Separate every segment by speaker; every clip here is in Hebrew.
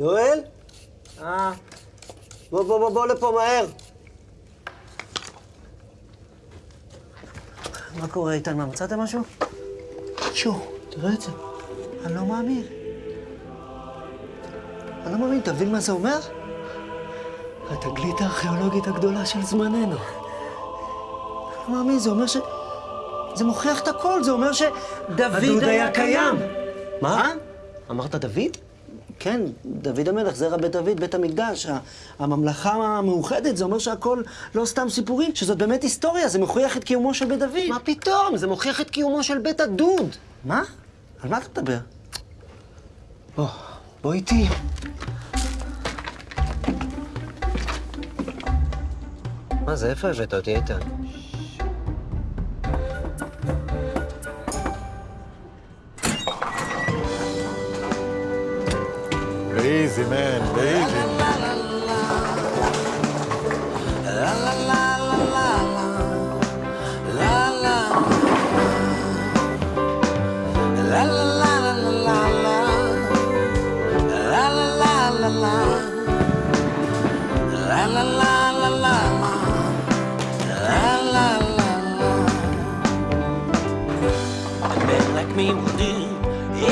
Speaker 1: יואל? אה. בוא, בוא, בוא, בוא לפה מהר. מה קורה, איתן? מה, מצאתם משהו? שו, תראה את זה. אני לא מאמין. אני לא מאמין, אתה מבין מה זה אומר? התגלית הארכיאולוגית הגדולה של זמננו. אני לא מאמין, זה אומר ש... זה מוכיח את הכל, זה אומר שדוד
Speaker 2: הדוד היה קיים.
Speaker 1: מה? אמרת דוד? כן, דוד המלך, זרע בית דוד, בית המקדש, הממלכה המאוחדת, זה אומר שהכל לא סתם סיפורים, שזאת באמת היסטוריה, זה מוכיח את קיומו של בית דוד. מה פתאום? זה מוכיח את קיומו של בית הדוד. מה? על מה אתה מדבר? בוא, בוא איתי. מה זה, איפה הבאת אותי, איתן?
Speaker 3: באיזי, מן, באיזי.
Speaker 4: A man like me will do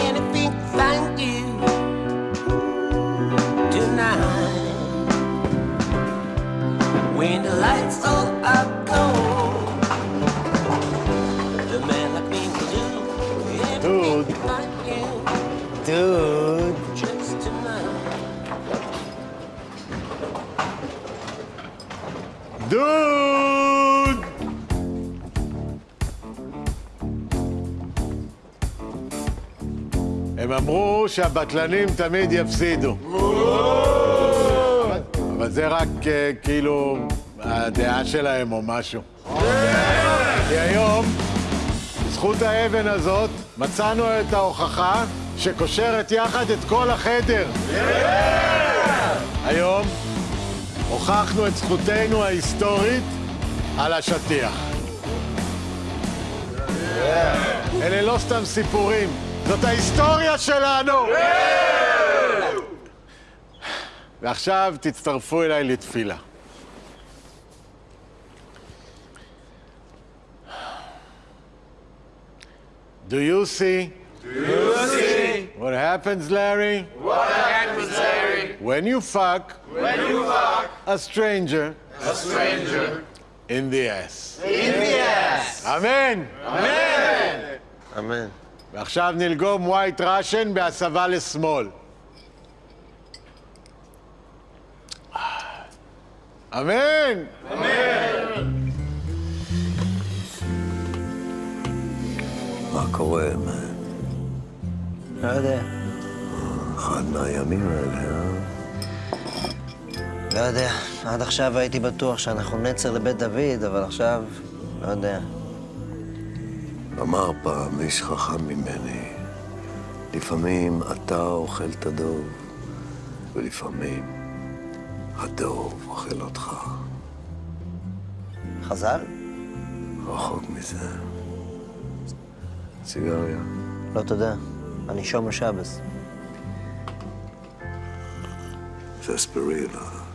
Speaker 4: anything When the lights all are gone, a man like me will do
Speaker 3: Dude.
Speaker 4: to you
Speaker 1: דוד.
Speaker 4: just tonight.
Speaker 3: דוד! הם אמרו שהבטלנים תמיד יפסידו. אבל זה רק אה, כאילו הדעה שלהם או משהו. כי היום, בזכות האבן הזאת, מצאנו את ההוכחה שקושרת יחד את כל החדר. היום הוכחנו את זכותנו ההיסטורית על השטיח. אלה לא סתם סיפורים, זאת ההיסטוריה שלנו! ועכשיו תצטרפו אליי לתפילה. Do you see? Do you see? What happens, Larry? What happens, Larry? When you fuck. When you fuck. A stranger. A stranger. In the ass. In the ass. אמן.
Speaker 1: אמן.
Speaker 3: ועכשיו נלגום white russian בהסבה לשמאל. אמן!
Speaker 5: מה קורה, מן?
Speaker 1: לא יודע.
Speaker 5: אחד מהימים האלה, אה?
Speaker 1: לא יודע. עד עכשיו הייתי בטוח שאנחנו נצר לבית דוד, אבל עכשיו, לא יודע.
Speaker 5: אמר פעם איש חכם ממני, לפעמים אתה אוכל את הדוב, ולפעמים הדוב אוכל אותך.
Speaker 1: חז"ל?
Speaker 5: רחוק מזה. סיגריה.
Speaker 1: לא תודה. אני שומר שבס.
Speaker 5: סספרילה.